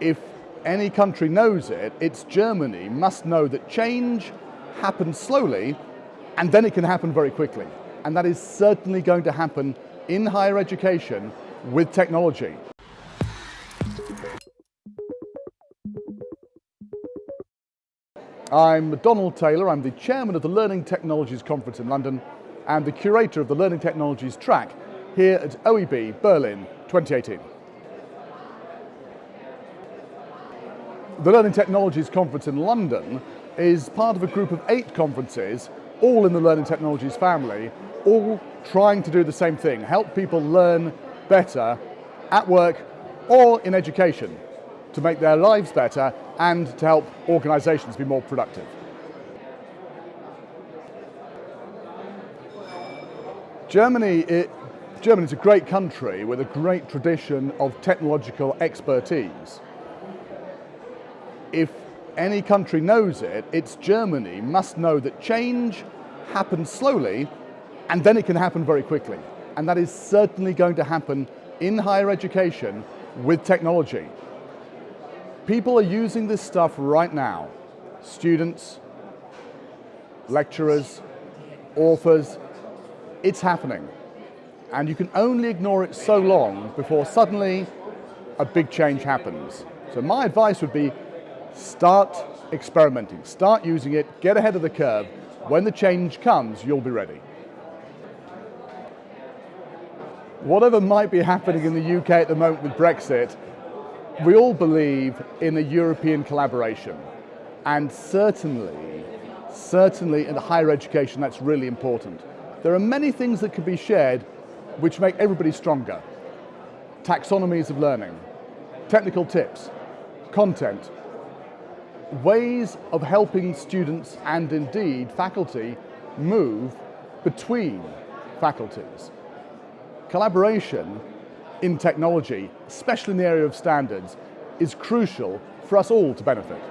if any country knows it, it's Germany must know that change happens slowly and then it can happen very quickly. And that is certainly going to happen in higher education with technology. I'm Donald Taylor, I'm the chairman of the Learning Technologies Conference in London and the curator of the Learning Technologies track here at OEB Berlin 2018. The Learning Technologies Conference in London is part of a group of eight conferences, all in the Learning Technologies family, all trying to do the same thing, help people learn better at work or in education to make their lives better and to help organisations be more productive. Germany, it, is a great country with a great tradition of technological expertise if any country knows it, it's Germany must know that change happens slowly and then it can happen very quickly. And that is certainly going to happen in higher education with technology. People are using this stuff right now. Students, lecturers, authors, it's happening. And you can only ignore it so long before suddenly a big change happens. So my advice would be Start experimenting, start using it, get ahead of the curve. When the change comes, you'll be ready. Whatever might be happening in the UK at the moment with Brexit, we all believe in a European collaboration. And certainly, certainly in higher education, that's really important. There are many things that can be shared which make everybody stronger. Taxonomies of learning, technical tips, content, ways of helping students and indeed faculty move between faculties. Collaboration in technology, especially in the area of standards, is crucial for us all to benefit.